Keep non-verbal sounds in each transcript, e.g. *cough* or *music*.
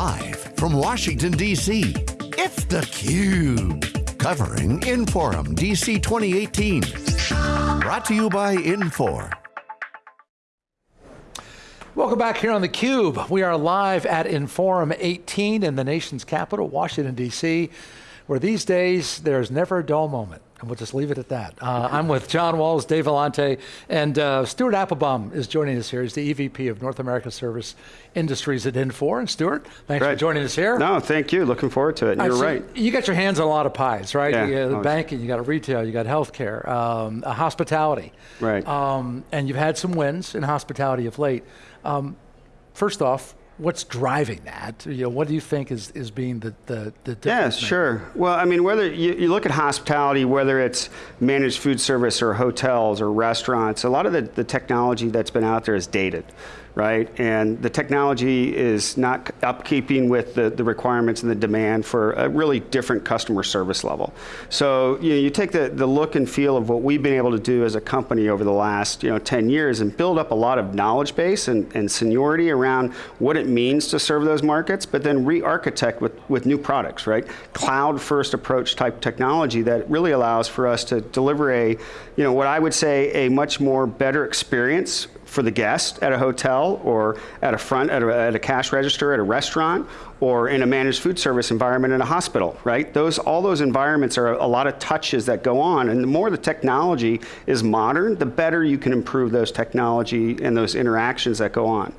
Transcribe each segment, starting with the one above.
Live from Washington, D.C., it's theCUBE. Covering Inforum DC 2018. Brought to you by Infor. Welcome back here on theCUBE. We are live at Inforum 18 in the nation's capital, Washington, D.C., where these days there's never a dull moment. And we'll just leave it at that. Uh, I'm with John Walls, Dave Vellante, and uh, Stuart Applebaum is joining us here. He's the EVP of North America Service Industries at Infor. And Stuart, thanks right. for joining us here. No, thank you. Looking forward to it. You're right. You got your hands on a lot of pies, right? Yeah, you got banking, you got retail, you got healthcare, um, hospitality. Right. Um, and you've had some wins in hospitality of late. Um, first off, what's driving that? You know, what do you think is, is being the, the, the Yeah, sure. Well, I mean, whether you, you, look at hospitality, whether it's managed food service or hotels or restaurants, a lot of the, the technology that's been out there is dated right? And the technology is not upkeeping with the, the requirements and the demand for a really different customer service level. So you, know, you take the, the look and feel of what we've been able to do as a company over the last you know, 10 years and build up a lot of knowledge base and, and seniority around what it means to serve those markets, but then re-architect with, with new products, right? Cloud first approach type technology that really allows for us to deliver a, you know, what I would say a much more better experience for the guest at a hotel or at a front, at a, at a, cash register at a restaurant or in a managed food service environment in a hospital, right? Those, all those environments are a lot of touches that go on and the more the technology is modern, the better you can improve those technology and those interactions that go on.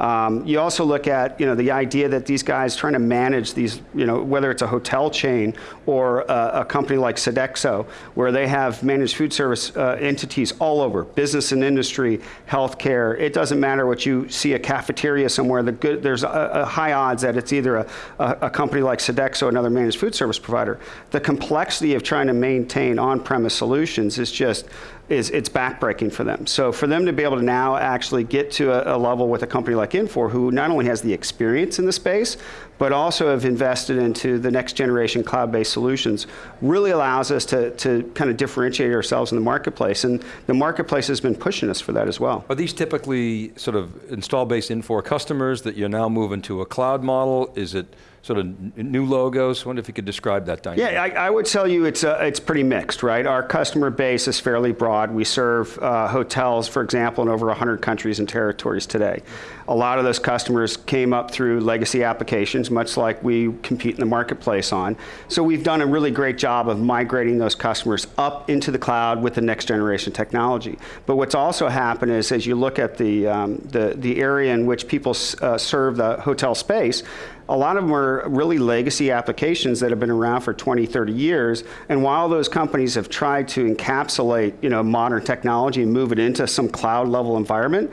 Um, you also look at you know, the idea that these guys trying to manage these, you know, whether it's a hotel chain or a, a company like Sodexo, where they have managed food service uh, entities all over, business and industry, healthcare. It doesn't matter what you see a cafeteria somewhere. The good, there's a, a high odds that it's either a, a, company like Sodexo, another managed food service provider. The complexity of trying to maintain on-premise solutions is just is it's backbreaking for them. So for them to be able to now actually get to a, a, level with a company like Infor, who not only has the experience in the space, but also have invested into the next generation cloud-based solutions, really allows us to, to kind of differentiate ourselves in the marketplace. And the marketplace has been pushing us for that as well. Are these typically sort of install-based Infor customers that you're now moving to a cloud model? Is it sort of new logos? I wonder if you could describe that dynamic. Yeah, I, I would tell you it's, uh, it's pretty mixed, right? Our customer base is fairly broad. We serve uh, hotels, for example, in over 100 countries and territories today. A lot of those customers came up through legacy applications, much like we compete in the marketplace on. So we've done a really great job of migrating those customers up into the cloud with the next generation technology. But what's also happened is as you look at the, um, the, the area in which people uh, serve the hotel space, a lot of them are really legacy applications that have been around for 20, 30 years. And while those companies have tried to encapsulate you know, modern technology and move it into some cloud level environment,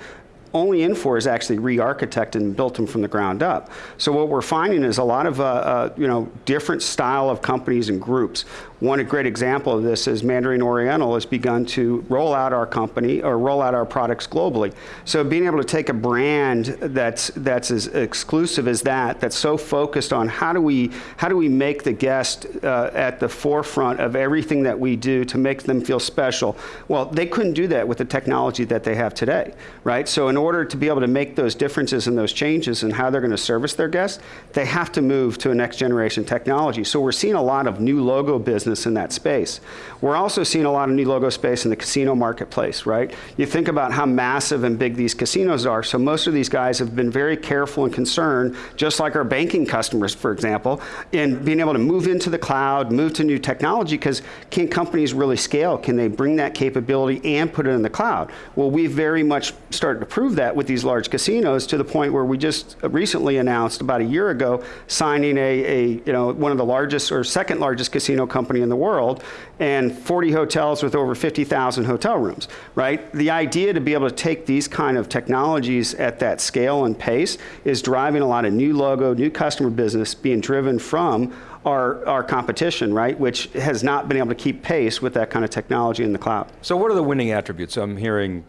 only Infor is actually re-architected and built them from the ground up. So what we're finding is a lot of uh, uh, you know different style of companies and groups. One great example of this is Mandarin Oriental has begun to roll out our company or roll out our products globally. So being able to take a brand that's that's as exclusive as that, that's so focused on how do we how do we make the guest uh, at the forefront of everything that we do to make them feel special. Well, they couldn't do that with the technology that they have today, right? So in order to be able to make those differences and those changes in how they're going to service their guests, they have to move to a next generation technology. So we're seeing a lot of new logo business business in that space. We're also seeing a lot of new logo space in the casino marketplace, right? You think about how massive and big these casinos are, so most of these guys have been very careful and concerned, just like our banking customers, for example, in being able to move into the cloud, move to new technology, because can companies really scale? Can they bring that capability and put it in the cloud? Well, we've very much started to prove that with these large casinos to the point where we just recently announced about a year ago signing a, a you know, one of the largest or second largest casino companies company in the world and 40 hotels with over 50,000 hotel rooms, right? The idea to be able to take these kind of technologies at that scale and pace is driving a lot of new logo, new customer business being driven from our, our competition, right, which has not been able to keep pace with that kind of technology in the cloud. So what are the winning attributes? I'm hearing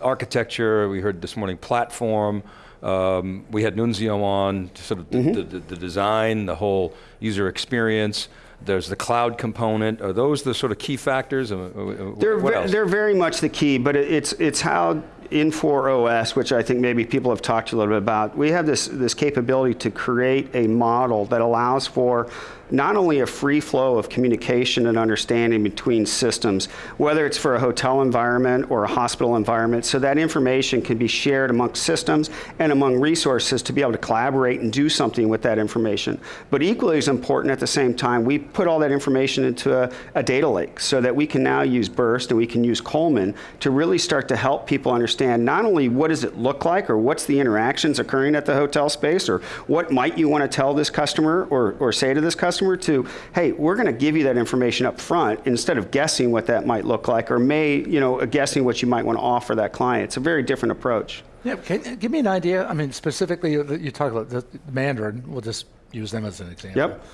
architecture, we heard this morning platform, um, we had Nunzio on, sort of mm -hmm. the, the, the, design, the whole user experience. There's the cloud component. Are those the sort of key factors? Uh, uh, uh, they're, ve they're very much the key, but it's, it's how Infor OS, oh which I think maybe people have talked a little bit about, we have this, this capability to create a model that allows for not only a free flow of communication and understanding between systems, whether it's for a hotel environment or a hospital environment, so that information can be shared amongst systems and among resources to be able to collaborate and do something with that information. But equally as important at the same time, we put all that information into a, a data lake so that we can now use Birst and we can use Coleman to really start to help people understand not only what does it look like or what's the interactions occurring at the hotel space or what might you want to tell this customer or, or say to this customer, customer to, hey, we're going to give you that information up front instead of guessing what that might look like or may, you know, guessing what you might want to offer that client. It's a very different approach. Yeah, can, give me an idea. I mean, specifically, uh, you talk about the Mandarin. We'll just use them as an example. Yep.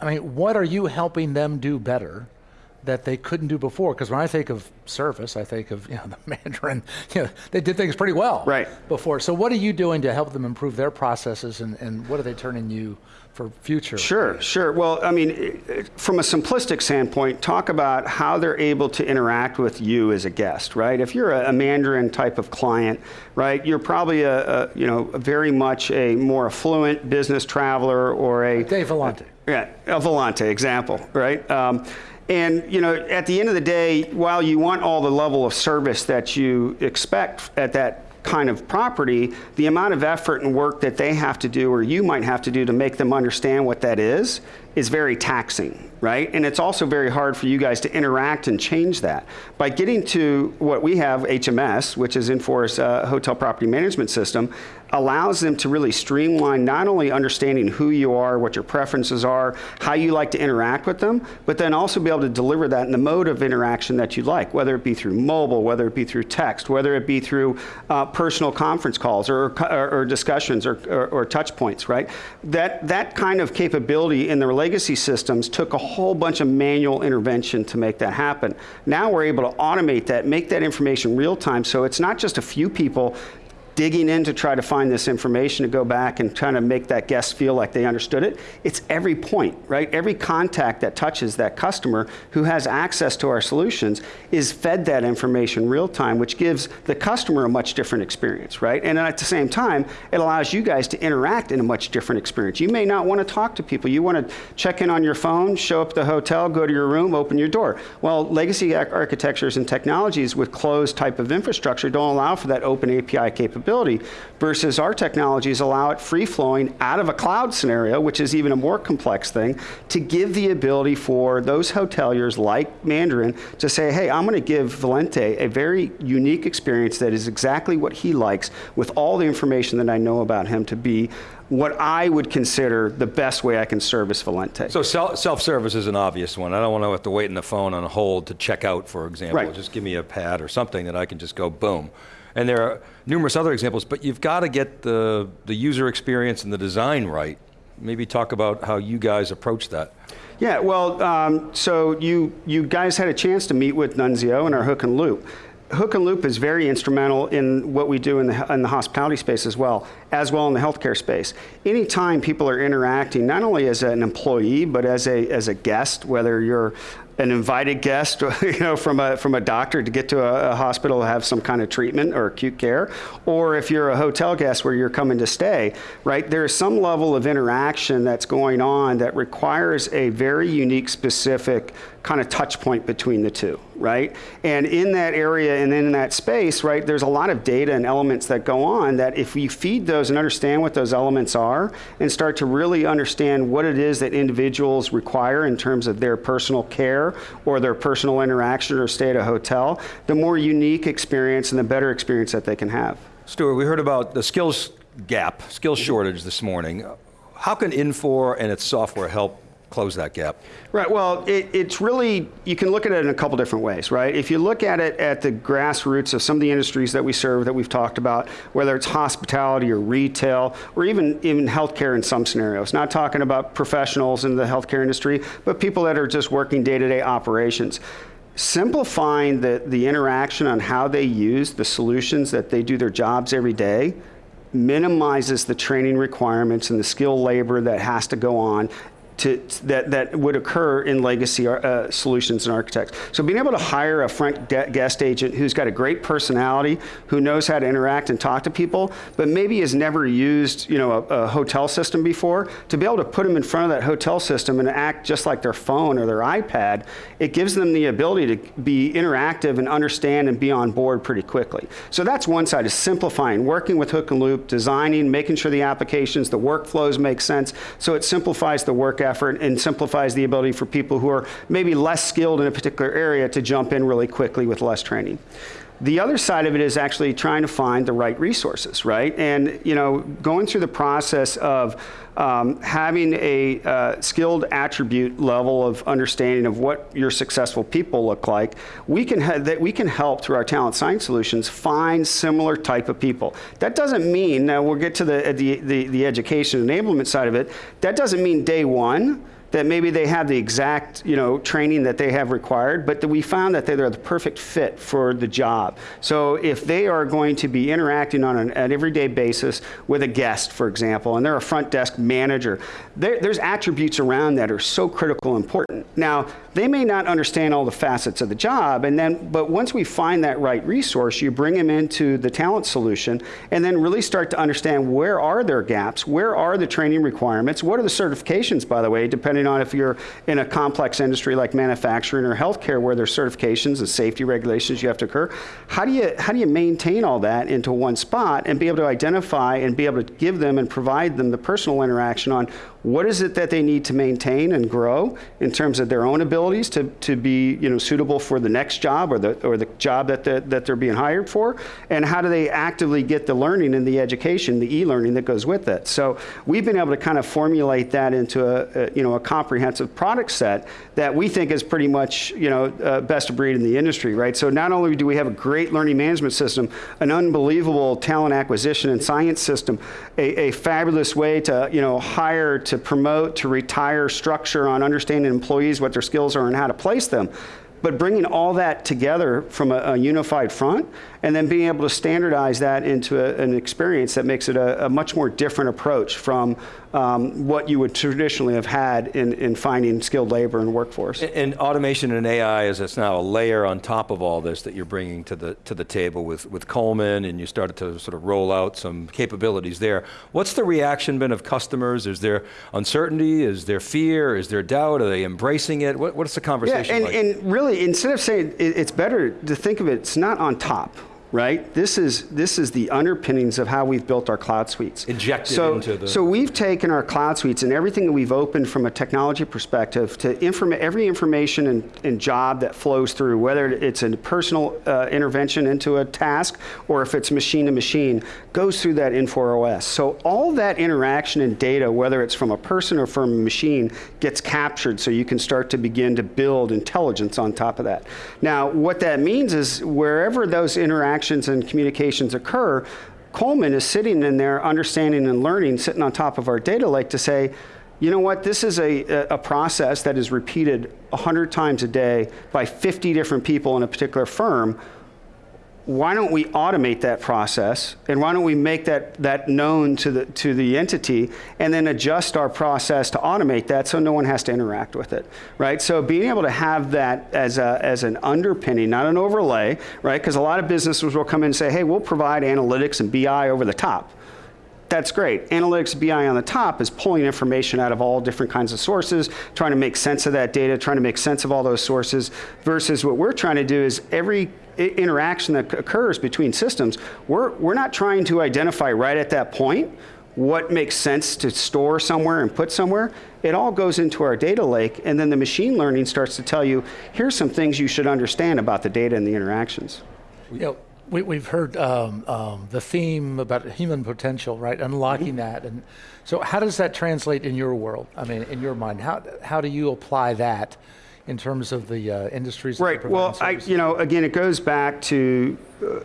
I mean, what are you helping them do better that they couldn't do before? Because when I think of service, I think of you know *laughs* the Mandarin. You know, they did things pretty well right. before. So what are you doing to help them improve their processes, and, and what are they turning you for future? Sure, sure. Well, I mean, from a simplistic standpoint, talk about how they're able to interact with you as a guest, right? If you're a, a Mandarin type of client, right, you're probably a, a, you know very much a more affluent business traveler or a Dave Vellante. Yeah, a Vellante example, right? Um, and you know, at the end of the day, while you want all the level of service that you expect at that kind of property, the amount of effort and work that they have to do or you might have to do to make them understand what that is is very taxing, right? And it's also very hard for you guys to interact and change that. By getting to what we have, HMS, which is Infor's uh, Hotel Property Management System, allows them to really streamline not only understanding who you are, what your preferences are, how you like to interact with them, but then also be able to deliver that in the mode of interaction that you like, whether it be through mobile, whether it be through text, whether it be through uh, personal conference calls or, or, or discussions or, or, or touch points, right? That, that kind of capability in the legacy systems took a whole bunch of manual intervention to make that happen. Now we're able to automate that, make that information real time, so it's not just a few people digging in to try to find this information to go back and trying to make that guest feel like they understood it. It's every point, right? Every contact that touches that customer who has access to our solutions is fed that information real time, which gives the customer a much different experience, right? And at the same time, it allows you guys to interact in a much different experience. You may not want to talk to people. You want to check in on your phone, show up the hotel, go to your room, open your door. Well, legacy architectures and technologies with closed type of infrastructure don't allow for that open API capability capability versus our technologies allow it free flowing out of a cloud scenario, which is even a more complex thing, to give the ability for those hoteliers like Mandarin to say, hey, I'm going to give Vellante a very unique experience that is exactly what he likes with all the information that I know about him to be what I would consider the best way I can service Vellante. So self-service is an obvious one. I don't want to have to wait in the phone on hold to check out, for example. Right. Just give me a pad or something that I can just go boom. And there are numerous other examples, but you've got to get the, the user experience and the design right. Maybe talk about how you guys approach that. Yeah, well, um, so you, you guys had a chance to meet with Nunzio and our Hook and Loop. Hook and Loop is very instrumental in what we do in the, in the hospitality space as well, as well in the healthcare space. Anytime people are interacting, not only as an employee, but as a, as a guest, whether you're an invited guest, *laughs* you know, from a from a doctor to get to a, a, hospital to have some kind of treatment or acute care, or if you're a hotel guest where you're coming to stay, right? There's some level of interaction that's going on that requires a very unique, specific kind of touch point between the two, right? And in that area and in that space, right, there's a lot of data and elements that go on that if we feed those and understand what those elements are and start to really understand what it is that individuals require in terms of their personal care or their personal interaction or stay at a hotel, the more unique experience and the better experience that they can have. Stuart, we heard about the skills gap, skills shortage this morning. How can Infor and its software help close that gap? Right, well, it, it's really, you can look at it in a couple different ways, right? If you look at it at the grassroots of some of the industries that we serve that we've talked about, whether it's hospitality or retail, or even, even healthcare in some scenarios, not talking about professionals in the healthcare industry, but people that are just working day-to-day -day operations simplifying the, the interaction on how they use the solutions that they do their jobs every day minimizes the training requirements and the skill labor that has to go on to, that, that would occur in legacy uh, solutions and architects. So being able to hire a front guest agent who's got a great personality, who knows how to interact and talk to people, but maybe has never used you know, a, a hotel system before, to be able to put them in front of that hotel system and act just like their phone or their iPad, it gives them the ability to be interactive and understand and be on board pretty quickly. So that's one side, is simplifying, working with hook and loop, designing, making sure the applications, the workflows make sense, so it simplifies the work effort and simplifies the ability for people who are maybe less skilled in a particular area to jump in really quickly with less training. The other side of it is actually trying to find the right resources, right? And you know, going through the process of um, having a uh, skilled attribute level of understanding of what your successful people look like, we can that we can help through our talent science solutions find similar type of people. That doesn't mean now we'll get to the the, the, the education enablement side of it. That doesn't mean day one that maybe they have the exact you know training that they have required, but that we found that they're the perfect fit for the job. So if they are going to be interacting on an, an everyday basis with a guest, for example, and they're a front desk manager, there's attributes around that are so critical and important. Now they may not understand all the facets of the job, and then but once we find that right resource, you bring them into the talent solution, and then really start to understand where are their gaps, where are the training requirements, what are the certifications, by the way, depending depending on if you're in a complex industry like manufacturing or healthcare where there's certifications and safety regulations you have to occur. How do you, how do you maintain all that into one spot and be able to identify and be able to give them and provide them the personal interaction on what is it that they need to maintain and grow in terms of their own abilities to, to be you know, suitable for the next job or the, or the job that, the, that they're being hired for? And how do they actively get the learning and the education, the e-learning that goes with it? So we've been able to kind of formulate that into a, a you know, a comprehensive product set that we think is pretty much you know, uh, best of breed in the industry, right? So not only do we have a great learning management system, an unbelievable talent acquisition and science system, a, a fabulous way to you know, hire, promote, to retire structure on understanding employees, what their skills are, and how to place them. But bringing all that together from a, a unified front and then being able to standardize that into a, an experience that makes it a, a much more different approach from um, what you would traditionally have had in, in finding skilled labor and workforce. And, and automation and AI is it's now a layer on top of all this that you're bringing to the to the table with with Coleman, and you started to sort of roll out some capabilities there. What's the reaction been of customers? Is there uncertainty? Is there fear? Is there doubt? Are they embracing it? What, what's the conversation yeah, and, like? and really, instead of saying it, it's better to think of it, it's not on top right? This is, this is the underpinnings of how we've built our cloud suites. Injected so, into the... So we've taken our cloud suites and everything that we've opened from a technology perspective to inform every information and, and, job that flows through, whether it's a personal uh, intervention into a task or if it's machine to machine, goes through that Infor OS. So all that interaction and data, whether it's from a person or from a machine, gets captured so you can start to begin to build intelligence on top of that. Now, what that means is wherever those interactions interactions and communications occur, Coleman is sitting in there understanding and learning, sitting on top of our data lake to say, you know what, this is a, a process that is repeated 100 times a day by 50 different people in a particular firm why don't we automate that process and why don't we make that, that known to the, to the entity and then adjust our process to automate that so no one has to interact with it, right? So being able to have that as, a, as an underpinning, not an overlay, right? Because a lot of businesses will come in and say, hey, we'll provide analytics and BI over the top that's great. Analytics BI on the top is pulling information out of all different kinds of sources, trying to make sense of that data, trying to make sense of all those sources, versus what we're trying to do is every interaction that occurs between systems, we're, we're not trying to identify right at that point what makes sense to store somewhere and put somewhere. It all goes into our data lake, and then the machine learning starts to tell you, here's some things you should understand about the data and the interactions. Know, we, have heard um, um, the theme about human potential, right? Unlocking mm-hmm. that, and so how does that translate in your world? I mean, in your mind, how how do you apply that in terms of the uh, industries? Right. Well, I, you know, again, it goes back to. Uh,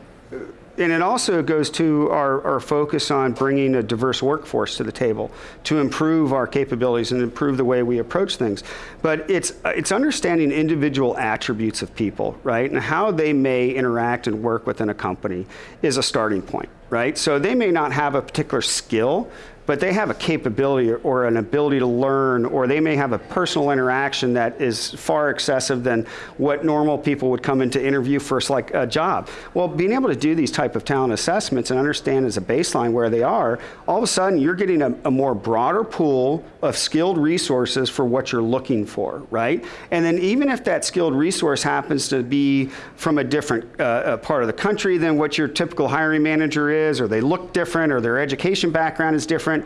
and it also goes to our, our focus on bringing a diverse workforce to the table to improve our capabilities and improve the way we approach things. But it's, it's understanding individual attributes of people, right? And how they may interact and work within a company is a starting point, right? So they may not have a particular skill but they have a capability or, or, an ability to learn, or they may have a personal interaction that is far excessive than what normal people would come into interview for like a job. Well, being able to do these type of talent assessments and understand as a baseline where they are, all of a sudden you're getting a, a more broader pool of skilled resources for what you're looking for, right? And then even if that skilled resource happens to be from a different uh, part of the country than what your typical hiring manager is, or they look different, or their education background is different,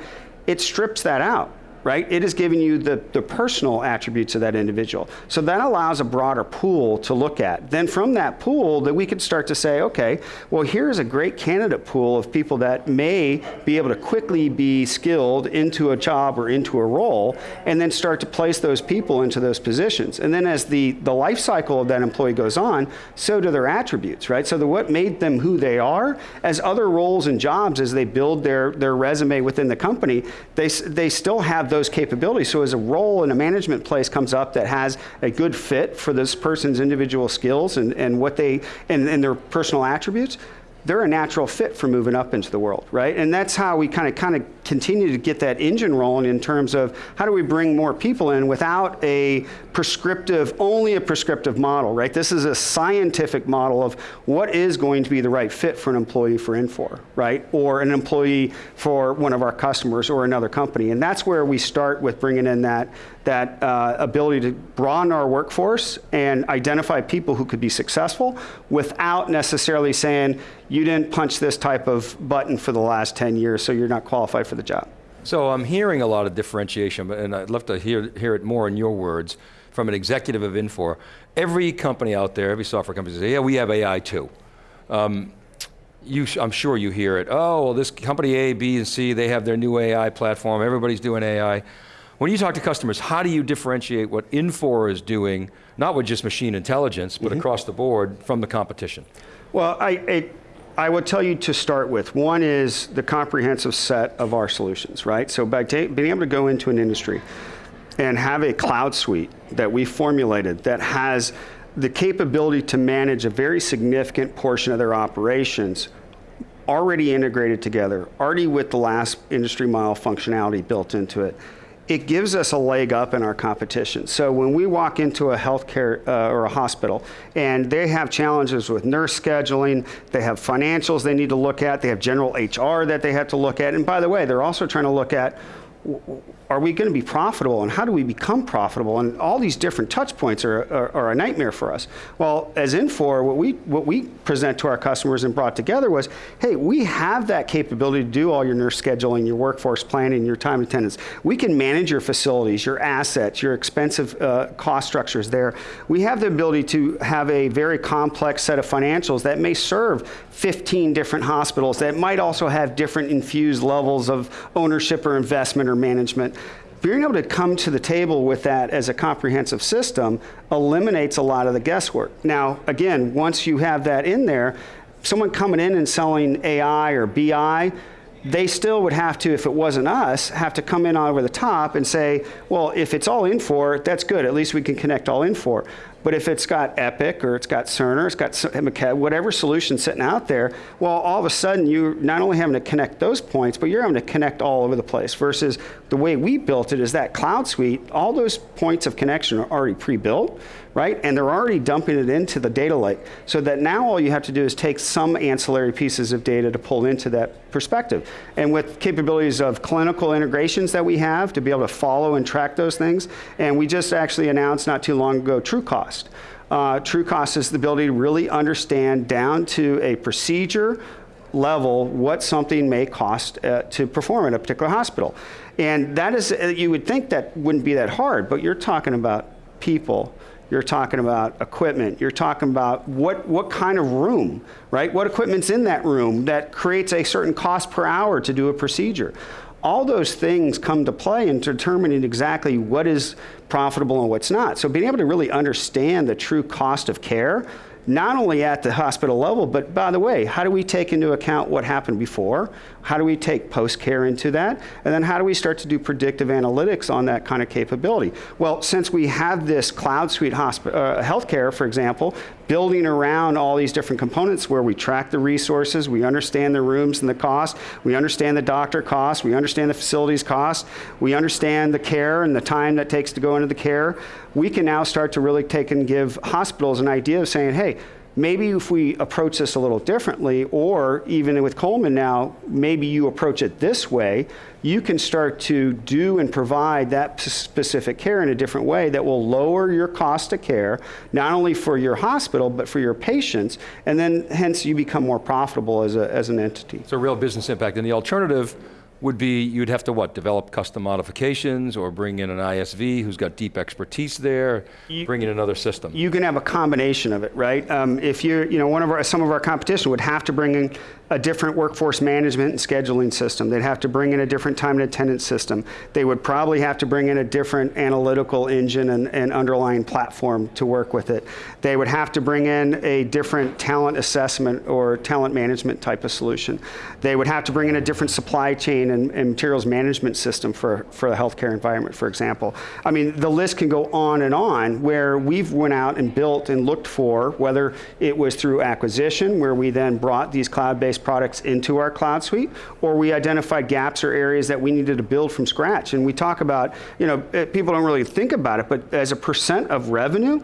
it strips that out right? It is giving you the, the personal attributes of that individual. So that allows a broader pool to look at. Then from that pool that we could start to say, okay, well here's a great candidate pool of people that may be able to quickly be skilled into a job or into a role and then start to place those people into those positions. And then as the, the life cycle of that employee goes on, so do their attributes, right? So the, what made them who they are, as other roles and jobs as they build their, their resume within the company, they, they still have those capabilities. So as a role in a management place comes up that has a good fit for this person's individual skills and, and what they, and, and their personal attributes, they're a natural fit for moving up into the world, right? And that's how we kind of kind of continue to get that engine rolling in terms of how do we bring more people in without a prescriptive, only a prescriptive model, right? This is a scientific model of what is going to be the right fit for an employee for Infor, right? Or an employee for one of our customers or another company. And that's where we start with bringing in that, that uh, ability to broaden our workforce and identify people who could be successful without necessarily saying, you didn't punch this type of button for the last 10 years, so you're not qualified for the job. So I'm hearing a lot of differentiation, and I'd love to hear, hear it more in your words from an executive of Infor. Every company out there, every software company says, yeah, we have AI too. Um, you, I'm sure you hear it, oh, well, this company A, B, and C, they have their new AI platform, everybody's doing AI. When you talk to customers, how do you differentiate what Infor is doing, not with just machine intelligence, but mm -hmm. across the board from the competition? Well, I, I I would tell you to start with. One is the comprehensive set of our solutions, right? So by being able to go into an industry and have a cloud suite that we formulated that has the capability to manage a very significant portion of their operations already integrated together, already with the last industry mile functionality built into it, it gives us a leg up in our competition. So when we walk into a healthcare uh, or a hospital and they have challenges with nurse scheduling, they have financials they need to look at, they have general HR that they have to look at, and by the way, they're also trying to look at are we going to be profitable and how do we become profitable? And all these different touch points are, are, are, a nightmare for us. Well, as Infor, what we, what we present to our customers and brought together was, hey, we have that capability to do all your nurse scheduling, your workforce planning, your time attendance. We can manage your facilities, your assets, your expensive uh, cost structures there. We have the ability to have a very complex set of financials that may serve 15 different hospitals that might also have different infused levels of ownership or investment or management being able to come to the table with that as a comprehensive system eliminates a lot of the guesswork. Now, again, once you have that in there, someone coming in and selling AI or BI, they still would have to, if it wasn't us, have to come in over the top and say, well, if it's all Infor, that's good. At least we can connect all Infor. But if it's got Epic or it's got Cerner, it's got whatever solution sitting out there, well, all of a sudden you're not only having to connect those points, but you're having to connect all over the place. Versus the way we built it is that cloud suite, all those points of connection are already pre-built right? And they're already dumping it into the data lake. So that now all you have to do is take some ancillary pieces of data to pull into that perspective. And with capabilities of clinical integrations that we have to be able to follow and track those things, and we just actually announced not too long ago TrueCost. Uh, TrueCost is the ability to really understand down to a procedure level what something may cost uh, to perform in a particular hospital. And that is, uh, you would think that wouldn't be that hard, but you're talking about people you're talking about equipment, you're talking about what, what kind of room, right? What equipment's in that room that creates a certain cost per hour to do a procedure. All those things come to play in determining exactly what is profitable and what's not. So being able to really understand the true cost of care not only at the hospital level, but by the way, how do we take into account what happened before? How do we take post-care into that? And then how do we start to do predictive analytics on that kind of capability? Well, since we have this cloud suite uh, healthcare, for example, building around all these different components where we track the resources, we understand the rooms and the cost, we understand the doctor cost, we understand the facilities cost, we understand the care and the time that takes to go into the care, we can now start to really take and give hospitals an idea of saying, hey, maybe if we approach this a little differently, or even with Coleman now, maybe you approach it this way, you can start to do and provide that specific care in a different way that will lower your cost of care, not only for your hospital, but for your patients, and then hence you become more profitable as, a, as an entity. A real business impact. And the alternative would be you'd have to what? Develop custom modifications or bring in an ISV who's got deep expertise there, bring in another system. you can have a combination of it, right? Um, if you're, you know, one of our, some of our competition would have to bring in a different workforce management and scheduling system. They'd have to bring in a different time and attendance system. They would probably have to bring in a different analytical engine and, and underlying platform to work with it. They would have to bring in a different talent assessment or talent management type of solution. They would have to bring in a different supply chain and, and materials management system for, for the healthcare environment, for example. I mean, the list can go on and on where we've went out and built and looked for, whether it was through acquisition, where we then brought these cloud-based products into our cloud suite, or we identified gaps or areas that we needed to build from scratch. And we talk about, you know, eh, people don't really think about it, but as a percent of revenue,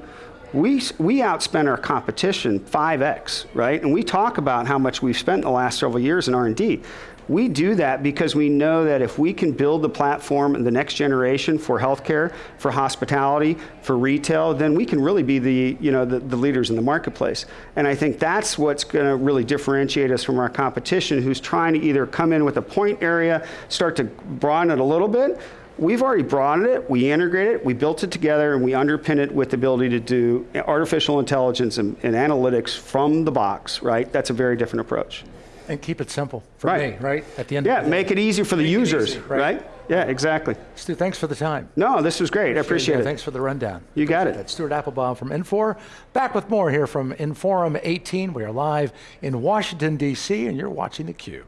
we, we outspend our competition 5x, right? And we talk about how much we've spent in the last several years in R&D. We do that because we know that if we can build the platform in the next generation for healthcare, for hospitality, for retail, then we can really be the, you know, the, the leaders in the marketplace. And I think that's what's going to really differentiate us from our competition who's trying to either come in with a point area, start to broaden it a little bit, We've already broadened it, we integrate it, we built it together, and we underpin it with the ability to do artificial intelligence and, and analytics from the box, right? That's a very different approach. And keep it simple for Right. me, right? At the end Yeah, of the day. make it easy for the Make users, easy, right. right? Yeah, exactly. Stu, thanks for the time. No, this was great. I appreciate it. Thanks for the rundown. You got it. it. Stuart Applebaum from Infor. Back with more here from Inforum 18. We are live in Washington, D.C., and you're watching theCUBE.